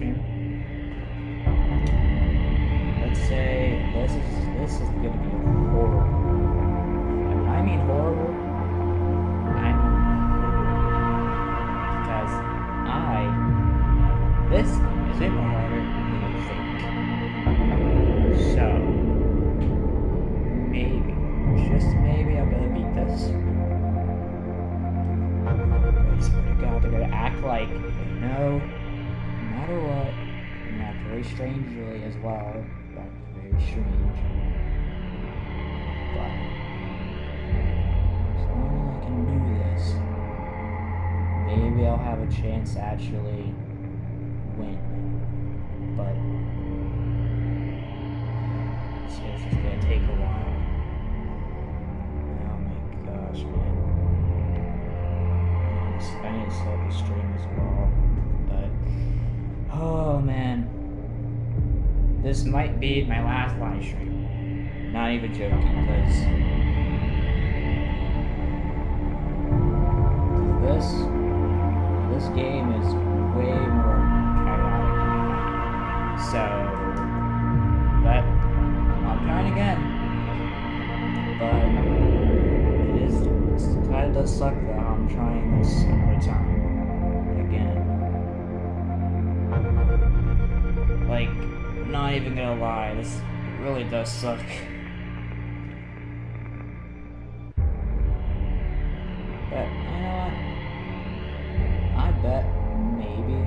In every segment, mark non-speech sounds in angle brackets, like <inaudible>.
stream. Let's say this is this is gonna be strange. But as long as I can do this, maybe I'll have a chance to actually win. But This might be my last live stream. Not even joking, because this this game is way more chaotic. So but I'm trying again. But it is kind of does suck that I'm trying this another time. Not even gonna lie, this really does suck. But you know what? I bet maybe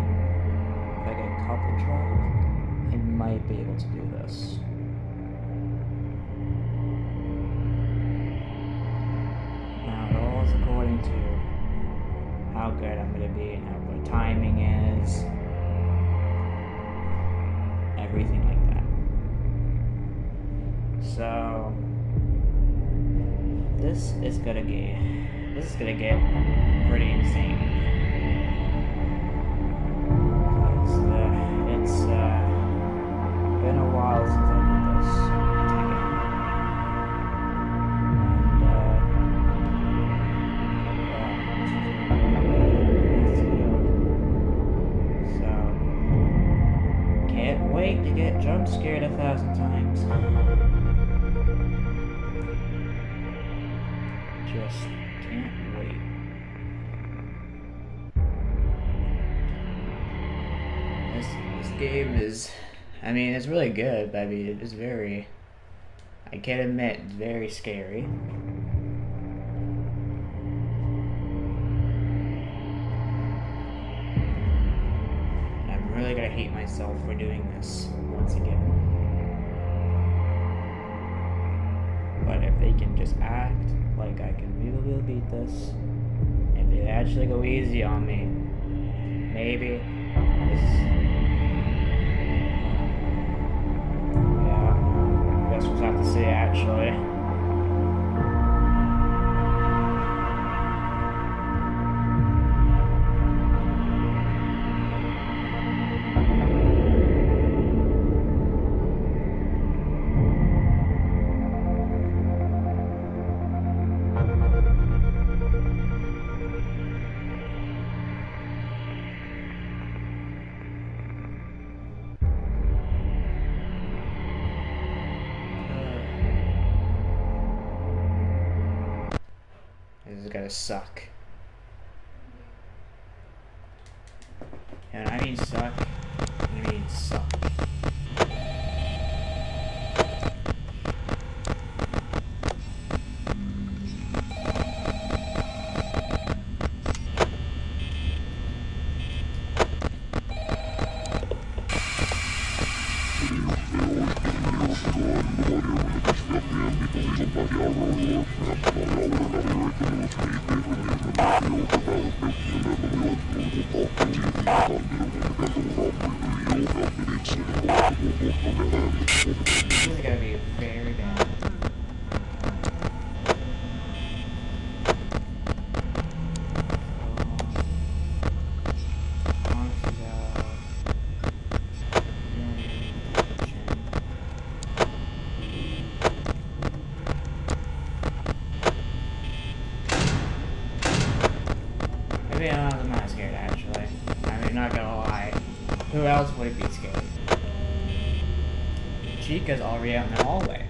if I get a couple tries, I might be able to do this. Now it all is according to how good I'm gonna be and how what timing is. Everything. So this is gonna get this is gonna get pretty insane. It's uh, it's uh, been a while since I did this uh, so can't wait to get jump scared a thousand times. Game is, I mean, it's really good. But I mean, it's very. I can't admit, very scary. I'm really gonna hate myself for doing this once again. But if they can just act like I can really beat this, if they actually go easy on me, maybe this. Have to say actually. Suck. And I mean suck. be honest, I'm not scared, actually. I mean, not gonna lie. Who else would be scared? Chica's already out in the hallway.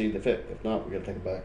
see the fit. If not, we're gonna take it back.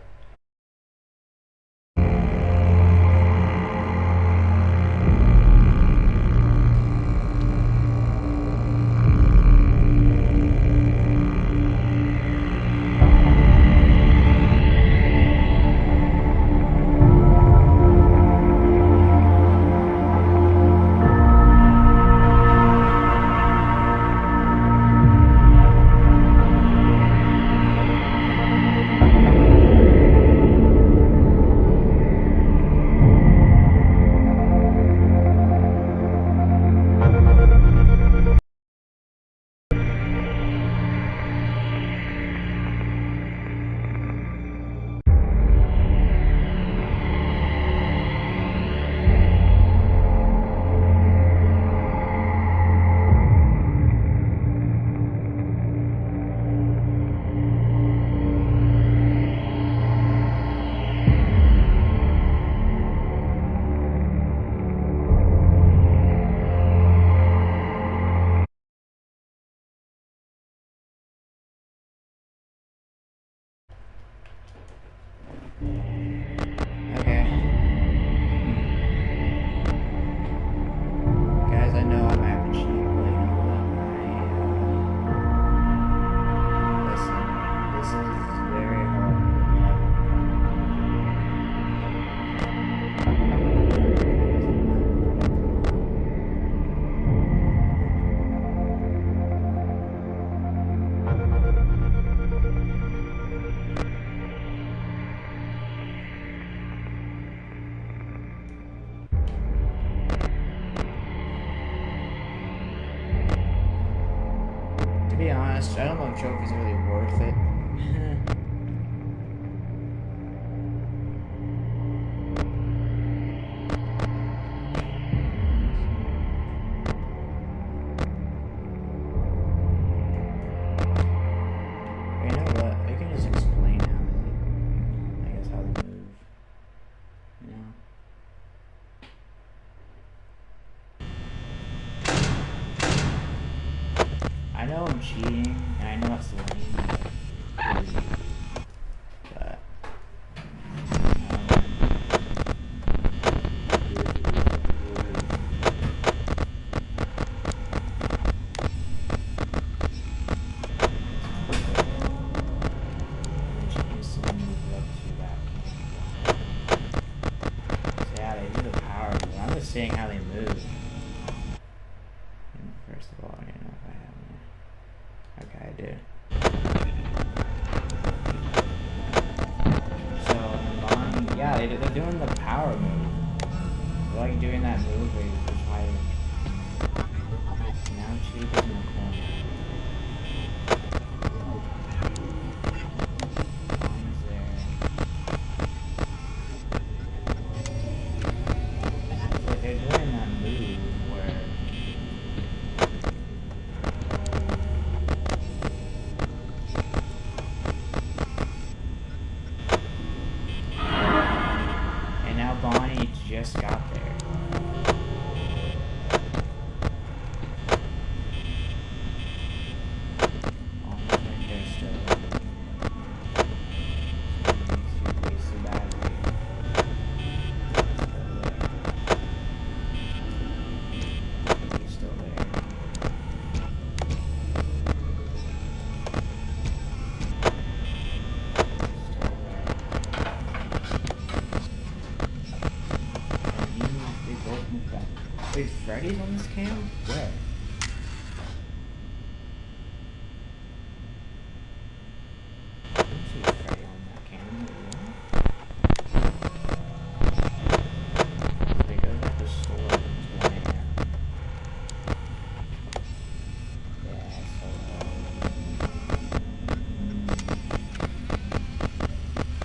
I don't know if trophies are really worth it. Just got there. Yeah, so.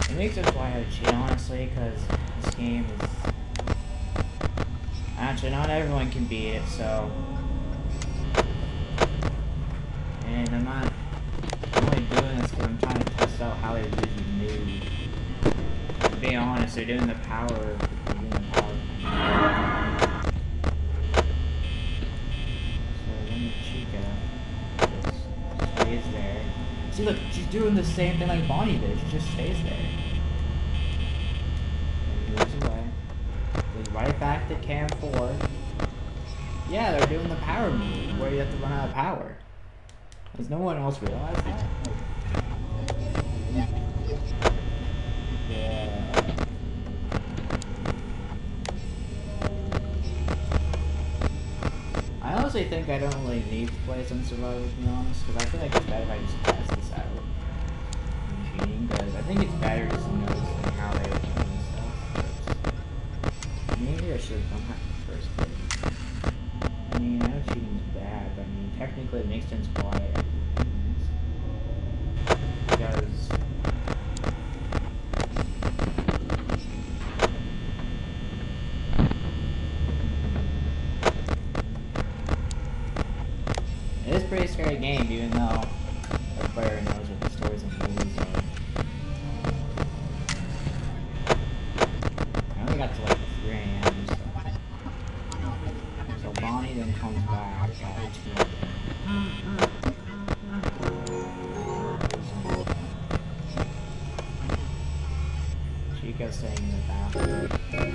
It makes sense why I cheat, honestly, because this game is. Actually, not everyone can beat it, so. And I'm not. Only doing this because I'm trying to test out how they usually move. To be honest, they're doing the power. The. So then Chica stays there. See, look, she's doing the same thing like Bonnie did. She just stays there. No one else realize that? Yeah. I honestly think I don't really need to play some survival to be honest, because I feel like it's better if I just scary game, even though everybody knows what the stories and movies are. I only got to like 3 a.m. So. so Bonnie then comes back at 2 Chica's staying in the bathroom.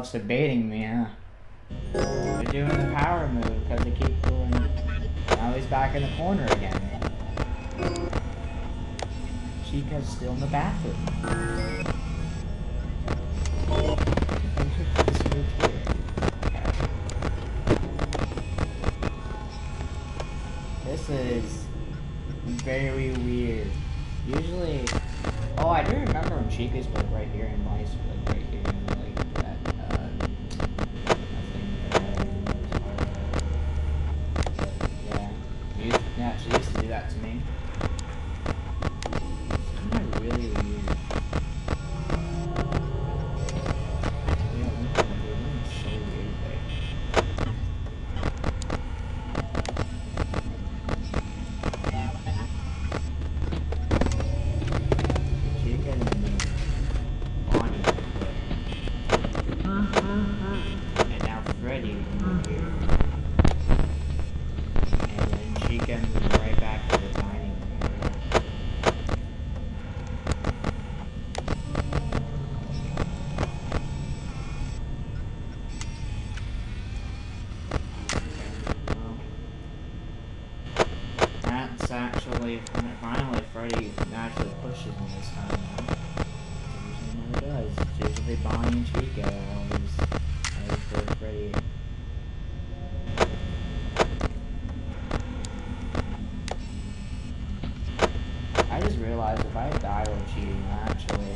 loves debating me Chico. I just realized if I die while cheating, that actually,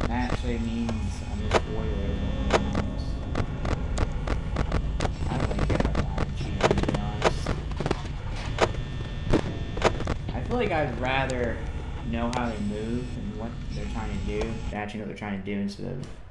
that actually means I'm just warrior I feel like I'd rather know how they move and what they're trying to do, actually know what they're trying to do instead of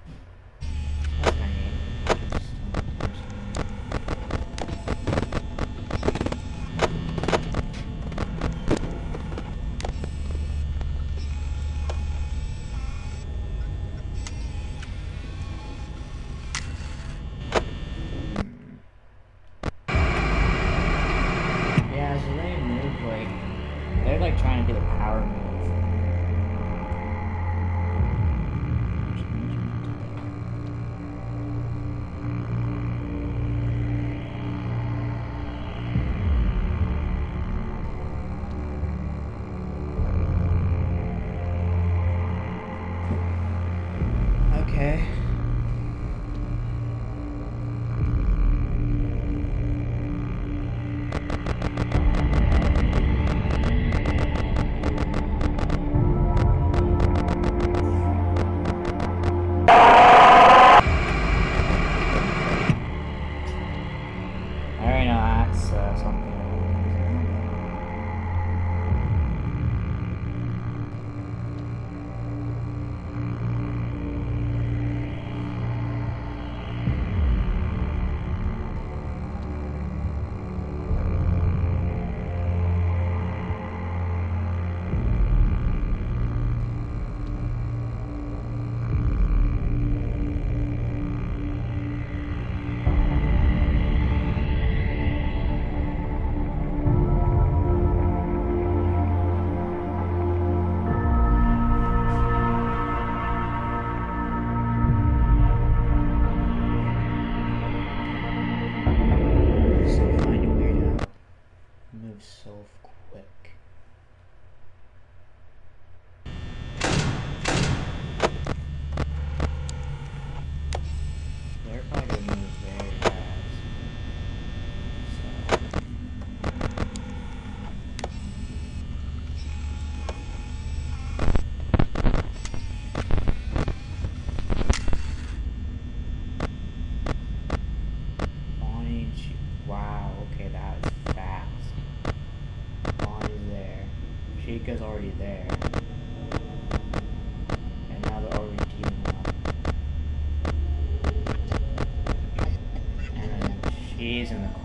ears and the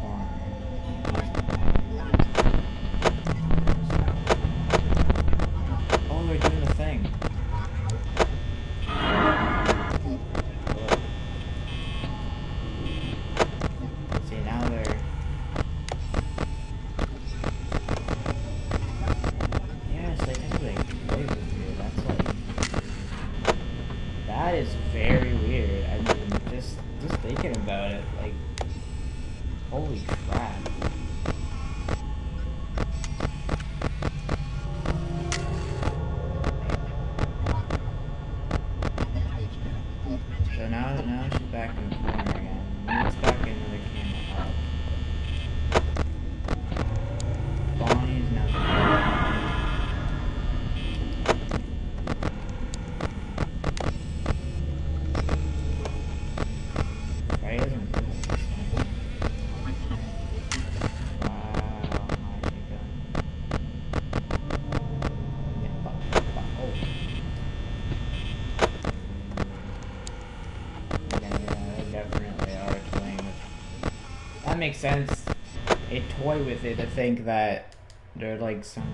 makes sense. A toy with it to think that they're like some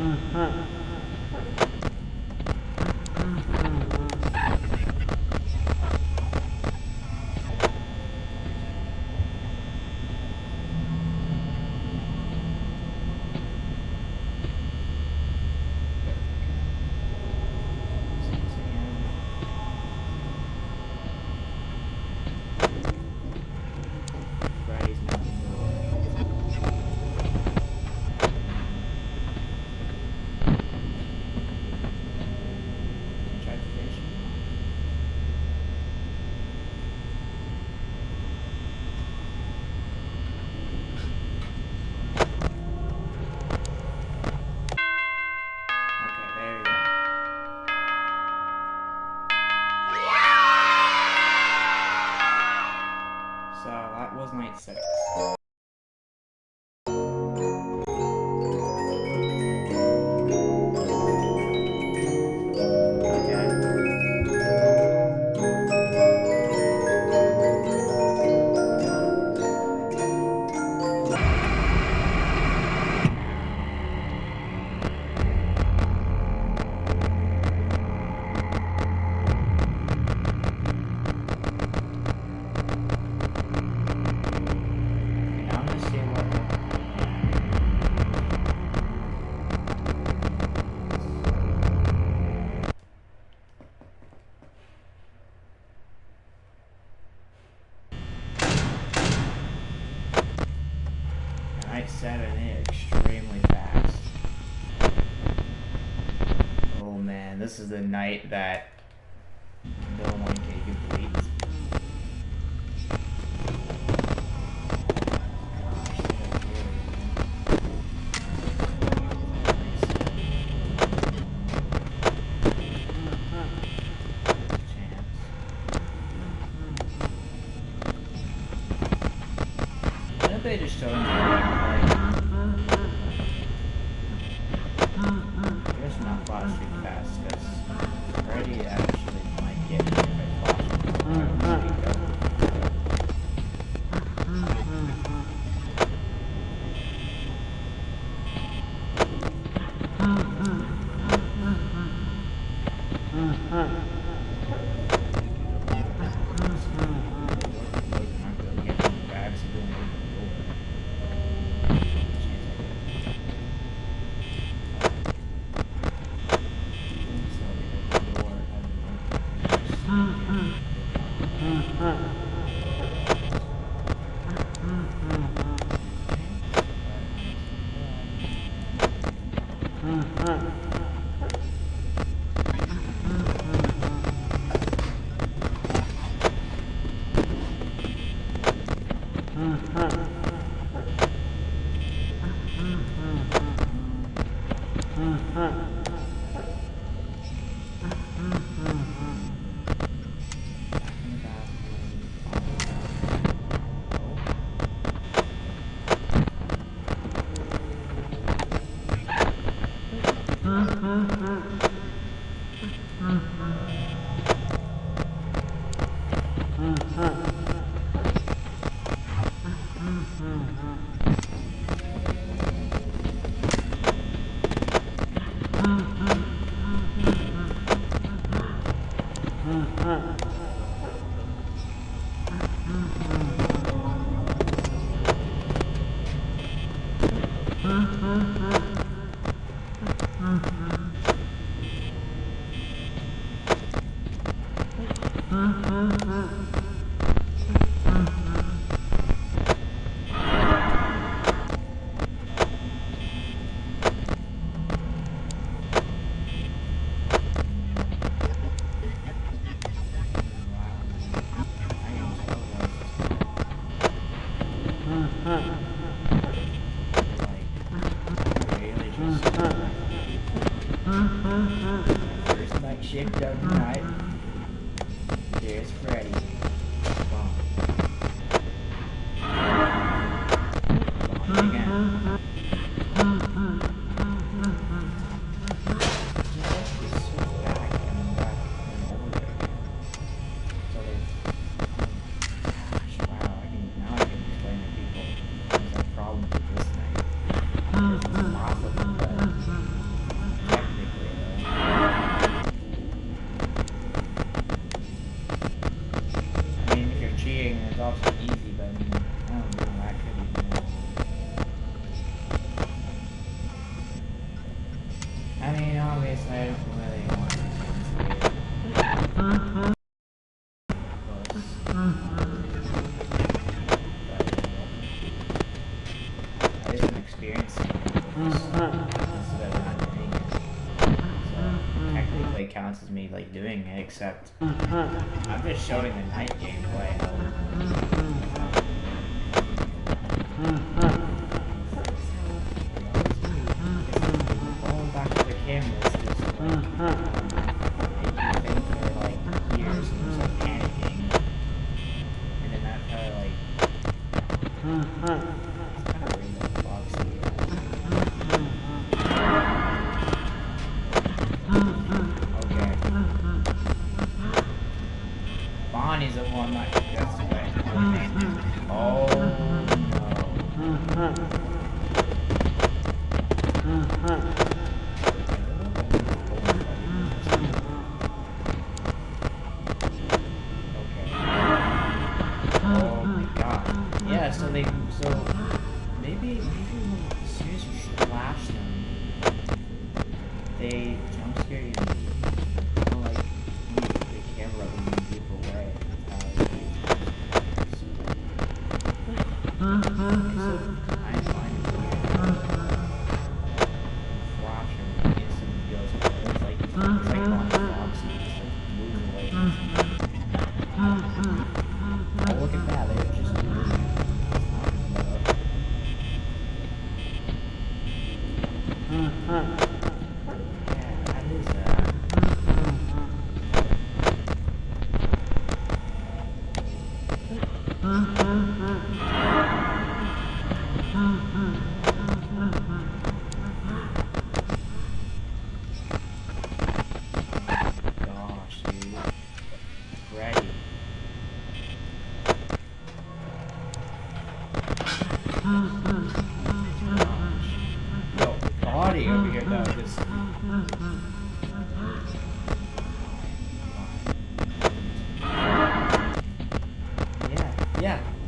嗯嗯。this is the night that one. They just me 嗯 easy, but I mean, I don't know. I could even. I mean, obviously, I don't really want to change it. Uh -huh. Counts as me like doing it, except I'm just showing the night gameplay. Mm.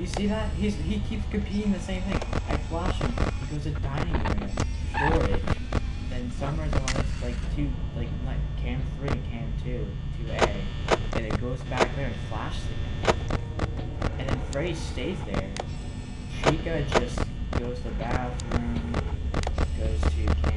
You see that? He's, he keeps repeating the same thing. I flash him, he goes to dining room, storage, then Summers on like two, like, like cam three, cam two, two A, and it goes back there and flashes again. And then Freddy stays there. Chica just goes to the bathroom, goes to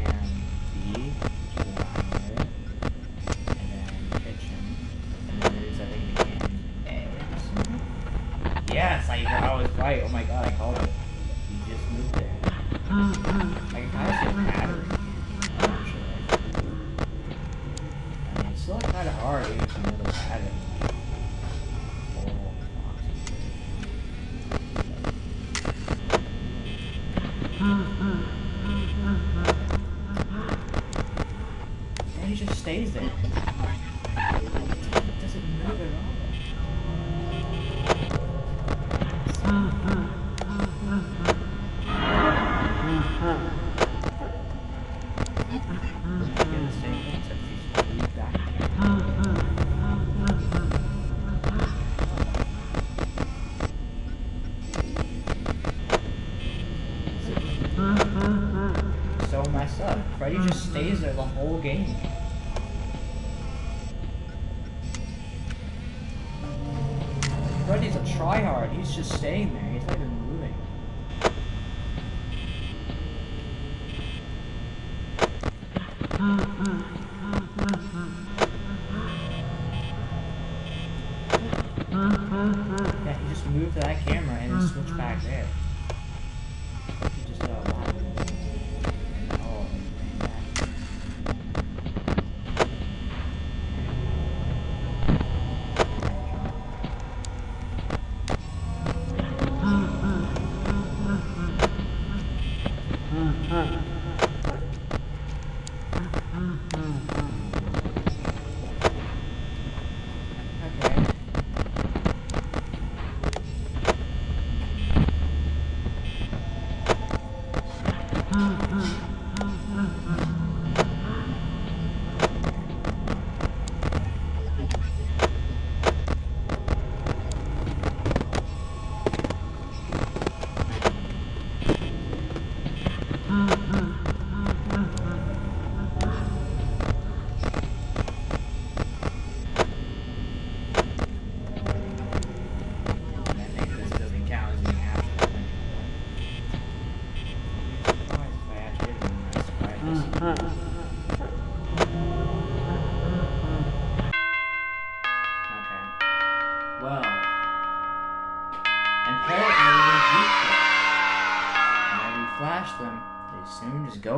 It's just staying there.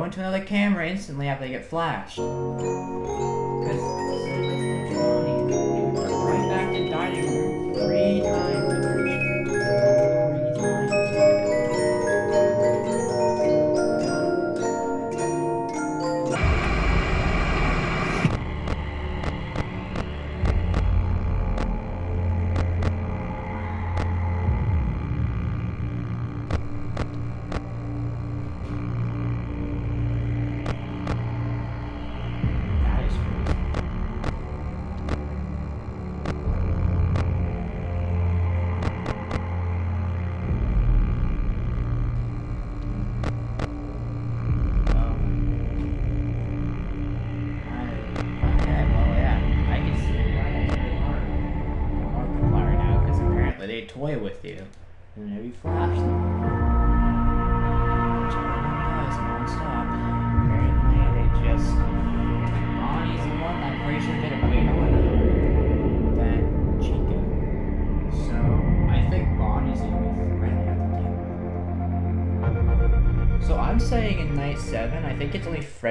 Into another camera instantly after they get flashed.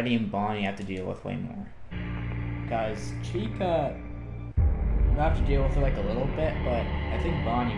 Freddy and Bonnie have to deal with way more. Guys, Chica you have to deal with her like a little bit, but I think Bonnie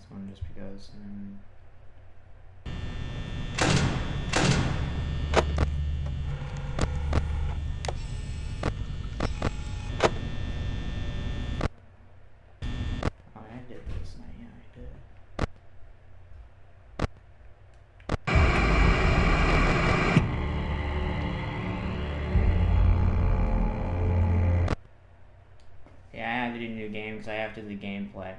this one just because. Um, I did this I did. Yeah, I have to do new game because I have to do the gameplay.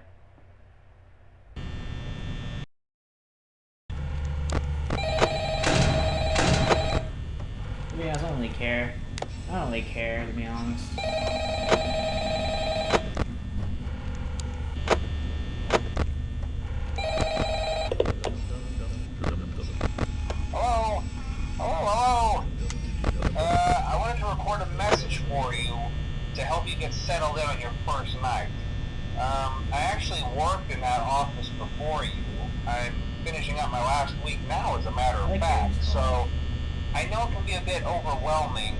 Yeah, I don't really care. I don't really care, to be honest. Hello? Hello, hello? Uh, I wanted to record a message for you to help you get settled in on your first night. Um, I actually worked in that office before you. I'm finishing up my last week now, as a matter of Okay. fact, so I know it can be a bit overwhelming,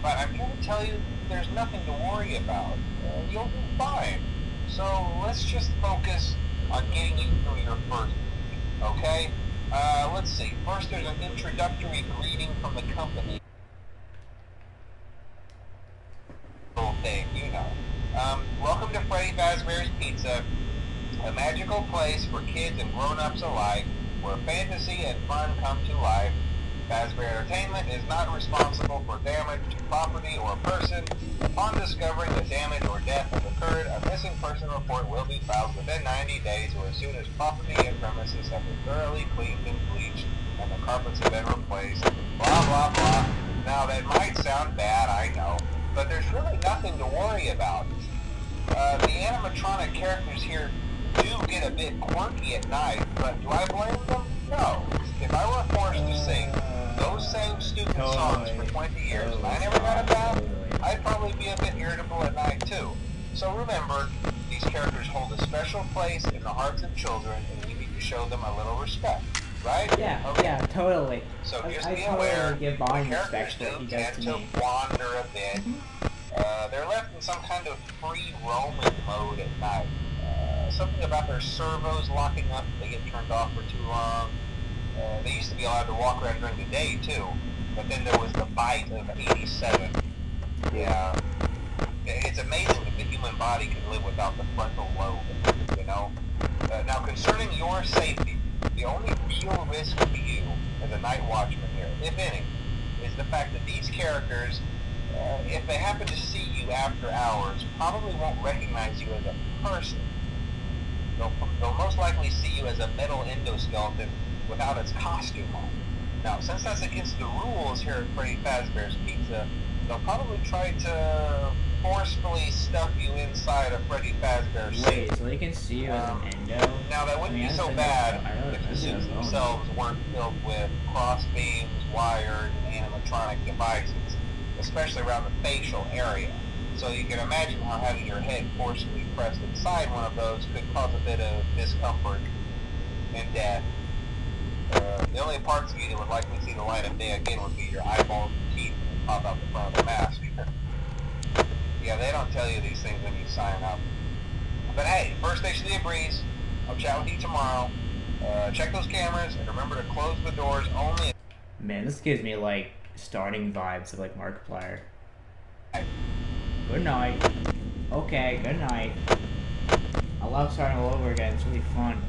but I'm here to tell you there's nothing to worry about. Uh, you'll be fine. So let's just focus on getting you through your first week, okay? Uh, let's see. First, there's an introductory greeting from the company. Little thing, you know. Um, welcome to Freddy Fazbear's Pizza, a magical place for kids and grown-ups alike, where fantasy and fun come to life. Fazbear Entertainment is not responsible for damage to property or person. Upon discovering that damage or death has occurred, a missing person report will be filed within 90 days or as soon as property premises have been thoroughly cleaned and bleached and the carpets have been replaced. Blah, blah, blah. Now, that might sound bad, I know, but there's really nothing to worry about. Uh, the animatronic characters here do get a bit quirky at night, but do I blame them? No. If I were forced to sing those same stupid songs for 20 years and I never got a bath, I'd probably be a bit irritable at night too. So remember, these characters hold a special place in the hearts of children, and we need to show them a little respect, right? Yeah, Okay. yeah, totally. So I- just I be totally aware, give the Bond characters respect do what he does tend to to me. wander a bit. Uh, they're left in some kind of free roaming mode at night. Uh, something about their servos locking up if they get turned off for too long. Uh, they used to be allowed to walk around during the day too, but then there was the bite of 87. Yeah. It's amazing that the human body can live without the frontal lobe, you know? Uh, now, concerning your safety, the only real risk to you as a night watchman here, if any, is the fact that these characters, uh, if they happen to see you after hours, probably won't recognize you as a person. They'll, they'll most likely see you as a metal endoskeleton without its costume on. Now, since that's against the rules here at Freddy Fazbear's Pizza, they'll probably try to forcefully stuff you inside a Freddy Fazbear suit. Wait, so they can see you as an endo? Now that wouldn't I mean, be so bad if the suits themselves weren't filled with crossbeams, wired, and animatronic devices, especially around the facial area. So you can imagine how having your head forcibly pressed inside one of those could cause a bit of discomfort and death. Uh, the only parts of you that would likely see the light of day again would be your eyeballs and teeth that pop out the front of the mask. yeah, they don't tell you these things when you sign up. But hey, first station of the breeze. I'll chat with you tomorrow. Uh, check those cameras and remember to close the doors only. Man, this gives me like starting vibes of like Markiplier. Good night. Okay, good night. I love starting all over again. It's really fun.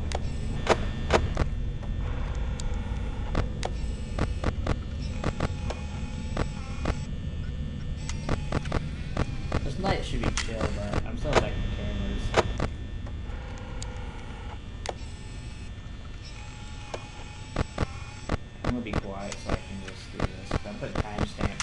This night should be chill, but I'm still checking cameras. I'm gonna be quiet so I can just do this. I'm putting timestamps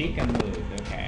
Chica. Okay, no, Chica moved.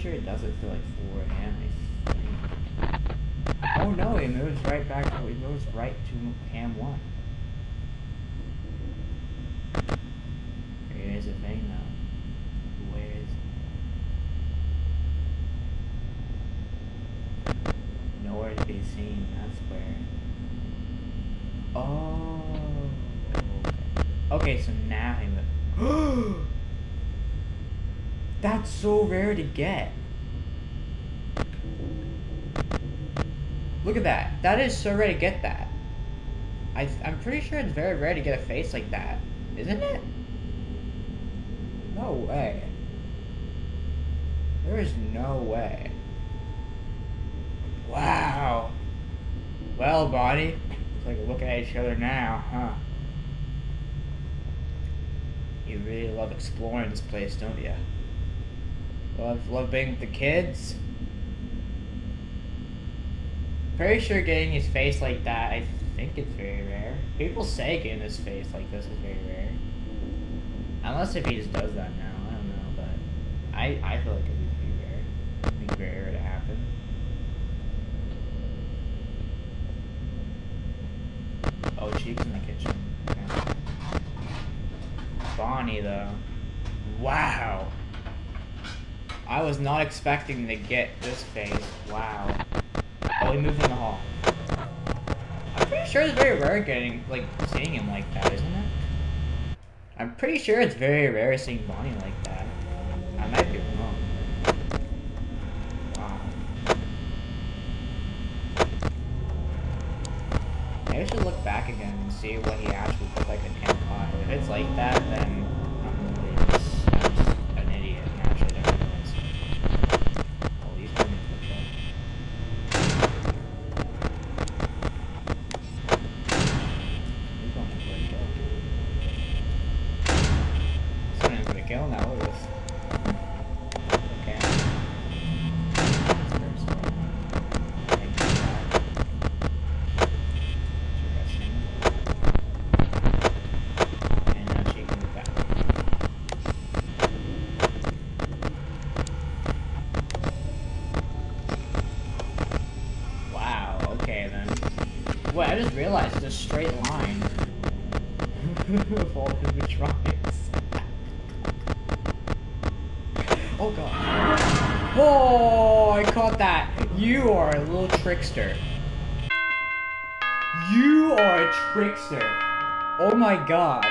Pretty sure it does it for like 4 a.m. I think. Oh no, it moves right back. It moves right to Cam 1. Here's the thing though. Where is Nowhere to be seen, that's where. Oh. Okay, okay so now he moves. <gasps> <gasps> That's so rare to get. Look at that. That is so rare to get that. I, I'm pretty sure it's very rare to get a face like that, isn't it? No way. There is no way. Wow. Well, body, it's like looking at each other now, huh? You really love exploring this place, don't you? Love, love being with the kids. Pretty sure getting his face like that, I think it's very rare. People say getting his face like this is very rare. Unless if he just does that now, I don't know, but I, I feel like it would be rare. It'd be very rare to happen. Oh, Chica's in the kitchen. Okay. Bonnie, though. Wow. I was not expecting to get this face. Wow. Oh, we moved in the hall. I'm pretty sure it's very rare getting, like, seeing him like that, isn't it? I'm pretty sure it's very rare seeing Bonnie like that. I might be wrong. Wow. Maybe I should look back again and see what he You are a little trickster. You are a trickster. Oh my gosh.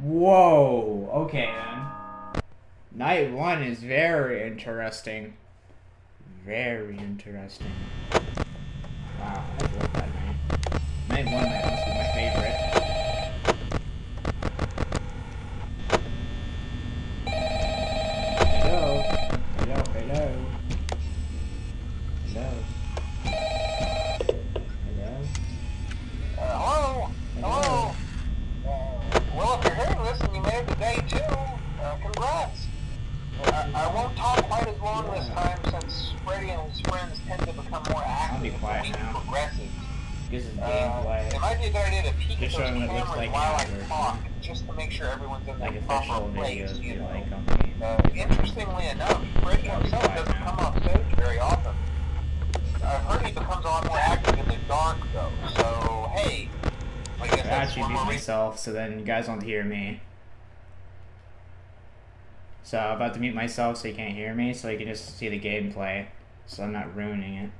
Whoa. Okay then. Night one is very interesting. Very interesting. Wow, I love that night. Night one might also be my favorite. Hello. Hello, hello. Hello. Hello. Uh, hello? Hello? Uh, well, if you're hearing this and you made it to day two, uh, congrats. I, I won't talk quite as long this time since Freddy and his friends tend to become more active be quiet as the week now. progresses. This is Uh, gameplay. it might be a good idea to peek Just at those showing what it looks cameras like while I after. talk, just to make sure everyone's in Like the proper official place, videos you you know. like on me. Uh, interestingly enough, Freddy I'll be himself quiet doesn't now. come off stage very often. I've heard he becomes a lot more active in the dark, though. So, hey, I guess I that's actually one mute more reason. myself so then you guys won't hear me. So I'm about to mute myself so you can't hear me, so you can just see the gameplay, so I'm not ruining it.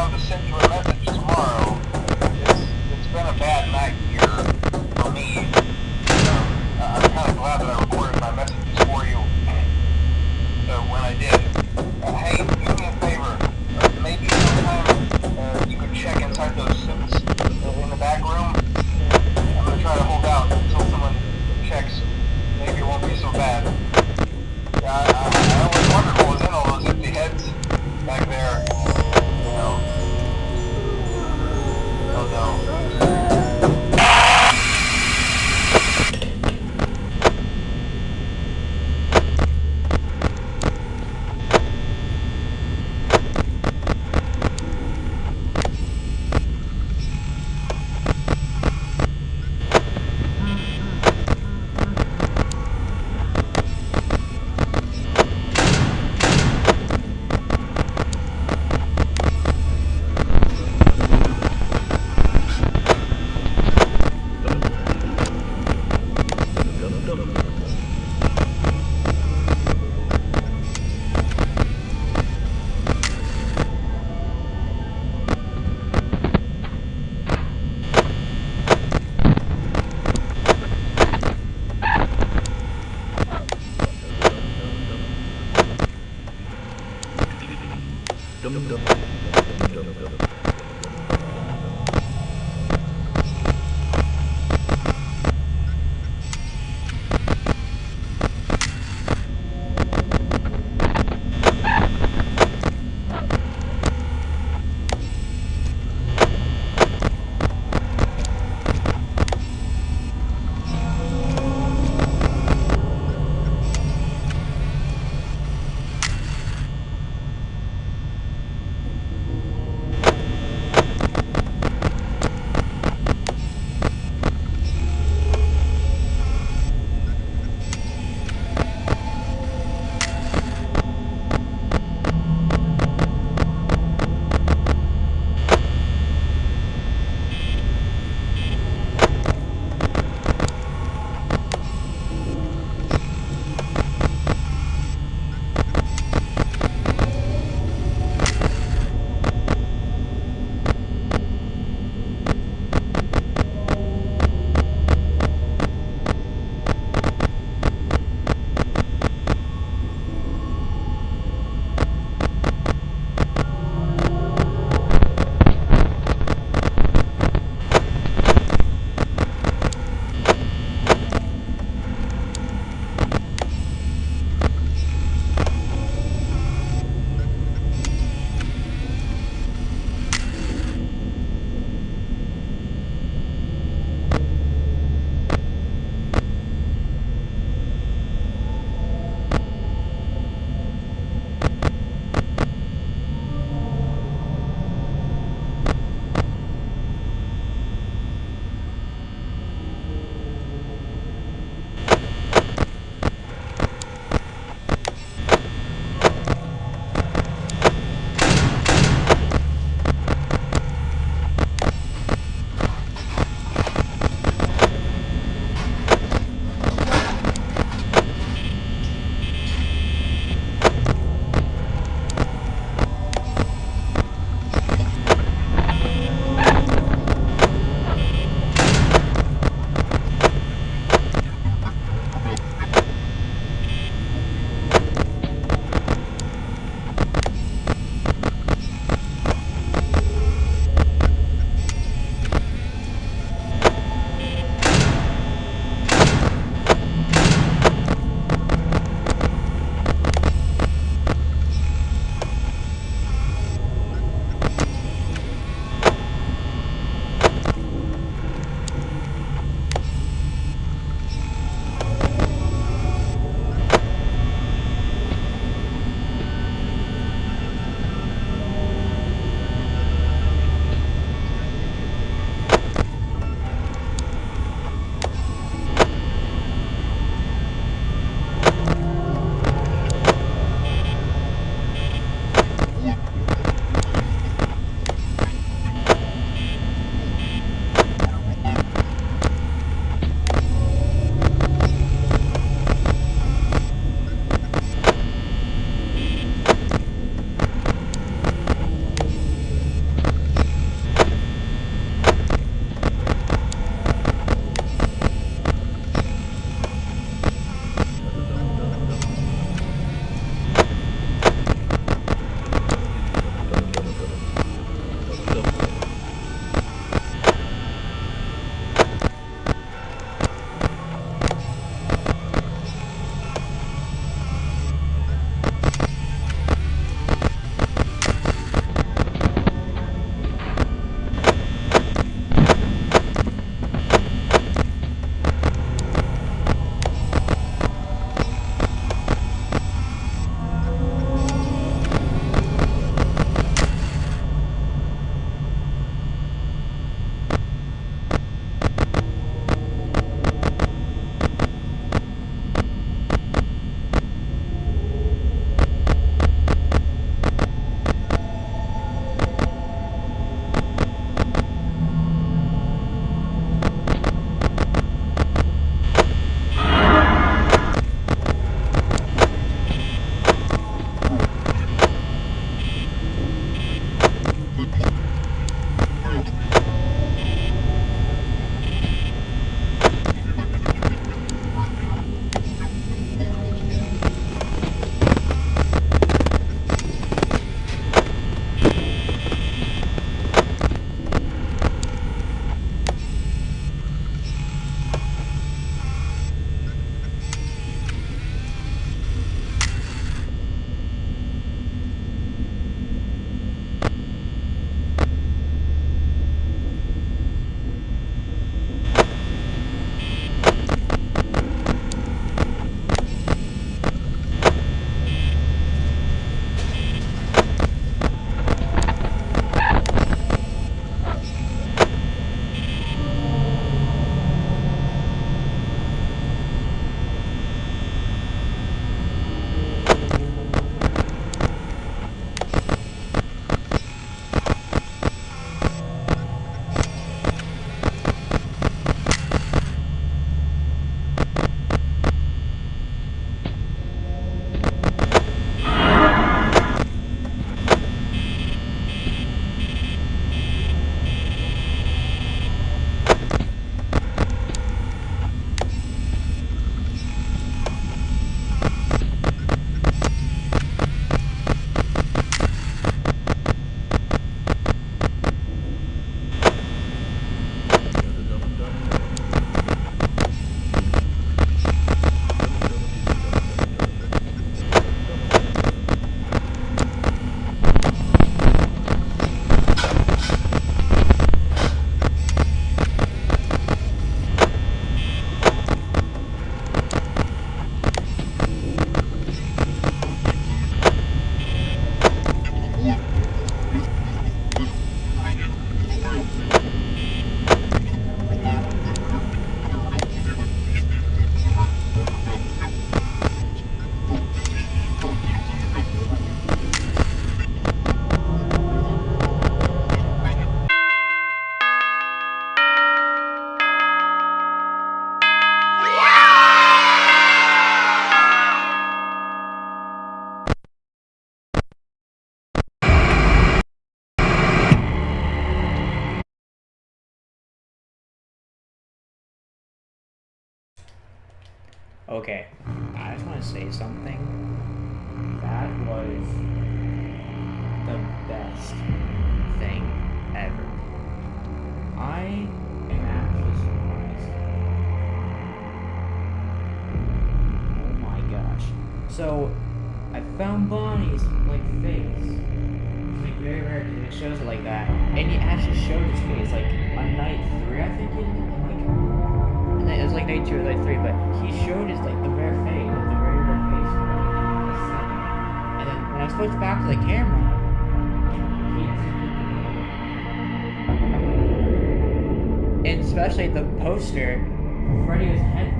know, to send you a message tomorrow. It's, it's been a bad night here for me. So, uh, I'm kind of glad that I recorded my messages for you. So when I did, uh, hey, do me a favor. Uh, maybe sometime uh, you could check inside those suits uh, in the back room. I'm going to try to hold out until someone checks. Maybe it won't be so bad. Dum dum Okay, I just want to say something. That was the best thing ever. I am actually surprised. Oh my gosh. So, I found Bonnie's, like, face. It's, like, very rare because it shows it like that. And he actually showed his face, like, on night three, I think it. Like, it was like night two or night three, but he showed his, like, the rare face, like, the very rare face. And then when I switched back to the camera, and especially the poster, Freddy was head.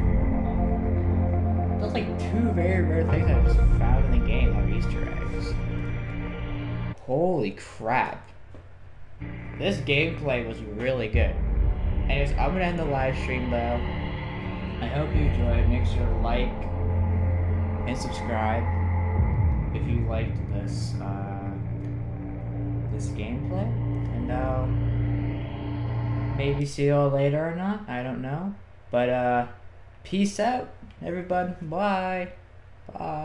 Those like two very rare things I just found in the game are Easter eggs. Holy crap! This gameplay was really good. Anyways, I'm gonna end the live stream though. I hope you enjoyed. Make sure to like and subscribe if you liked this uh, this gameplay, and uh, maybe see you all later or not. I don't know, but uh, peace out, everybody. Bye. Bye.